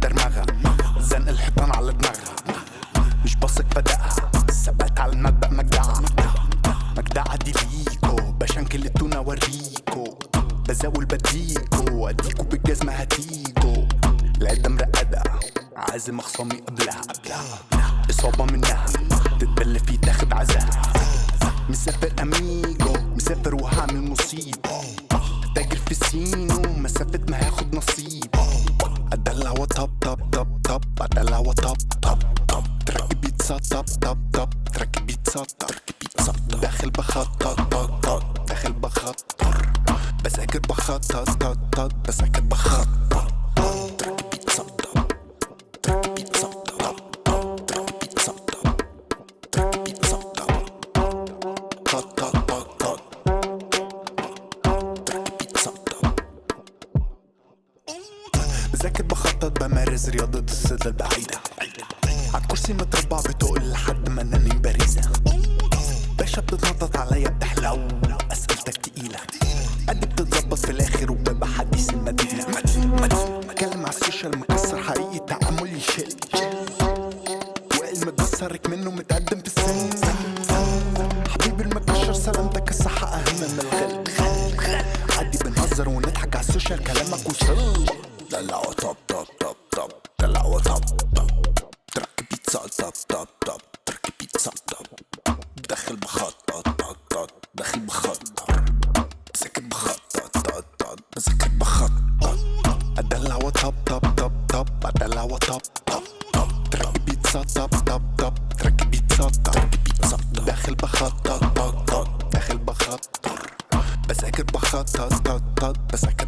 درمغة زنق الحيطان على دماغها مش بثق بدقها ثبات على المبدأ مجدعة مجدعة دي ليكو بشنكل التونة وريكو. بزاول بديكو. أديكو بالجزمة هتيجو العدة مرقدة عازم اخصامي قبلها إصابة منها. تتبل فيه تاخد عزاها مسافر أميجو. مسافر وهعمل مصيبة تاجر في سينو مسافة ما هاخد نصيب. طب طب طب تراكي بيتزا داخل بخطط طط طط داخل بخطر بذاكر بخطط طط طط بذاكر بخطط طط طط طط تراكي بيتزا طب بذاكر بخطط بمارس رياضة الصيد البعيدة عالكرسي متربع بتقل لحد ما انني باريزة باشا بتتنطط عليا بتحلو اسئلتك تقيلة. قد بتتظبط في الآخر وببقى حديث المدينة. بتكلم على السوشيال مكسر حقيقي تعاملي شيل وائل متكسرك منه متقدم في السن. حبيبي المكشر سلامتك الصحة أهم من الغل. عادي بنهزر ونضحك على السوشيال كلامك وصل. دلع وطب طب طب طب دلع داخل بخطط طط طط داخل بخطط بذاكر بخطط طط طط بذاكر بخطط أدلع وطب طب طب طب. أدلع وطب طب طب. ترك بيتزا طب طب بيتزا طب. داخل بخطط طط طط داخل بخطر بذاكر بخطط طط طط بذاكر